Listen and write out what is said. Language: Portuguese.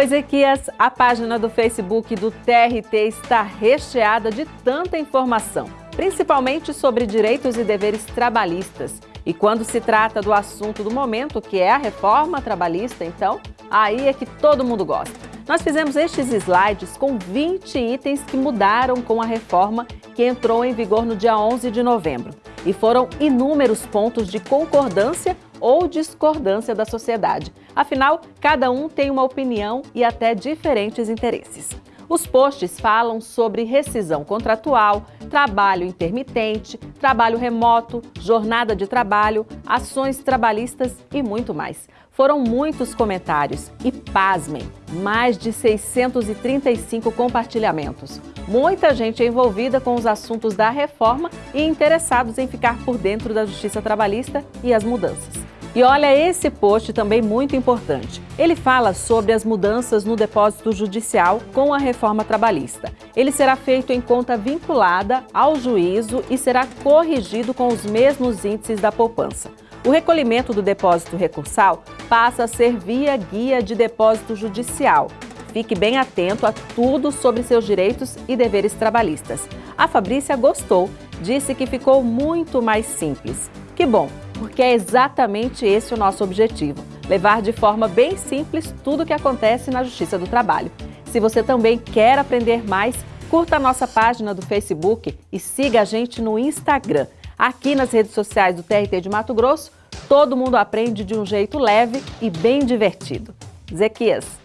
Oi, Ezequias, a página do Facebook do TRT está recheada de tanta informação, principalmente sobre direitos e deveres trabalhistas. E quando se trata do assunto do momento, que é a reforma trabalhista, então, aí é que todo mundo gosta. Nós fizemos estes slides com 20 itens que mudaram com a reforma que entrou em vigor no dia 11 de novembro. E foram inúmeros pontos de concordância ou discordância da sociedade. Afinal, cada um tem uma opinião e até diferentes interesses. Os posts falam sobre rescisão contratual, trabalho intermitente, trabalho remoto, jornada de trabalho, ações trabalhistas e muito mais. Foram muitos comentários e, pasmem, mais de 635 compartilhamentos. Muita gente envolvida com os assuntos da reforma e interessados em ficar por dentro da justiça trabalhista e as mudanças. E olha esse post também muito importante. Ele fala sobre as mudanças no depósito judicial com a reforma trabalhista. Ele será feito em conta vinculada ao juízo e será corrigido com os mesmos índices da poupança. O recolhimento do depósito recursal passa a ser via guia de depósito judicial. Fique bem atento a tudo sobre seus direitos e deveres trabalhistas. A Fabrícia gostou, disse que ficou muito mais simples. Que bom! Porque é exatamente esse o nosso objetivo, levar de forma bem simples tudo o que acontece na Justiça do Trabalho. Se você também quer aprender mais, curta a nossa página do Facebook e siga a gente no Instagram. Aqui nas redes sociais do TRT de Mato Grosso, todo mundo aprende de um jeito leve e bem divertido. Zequias.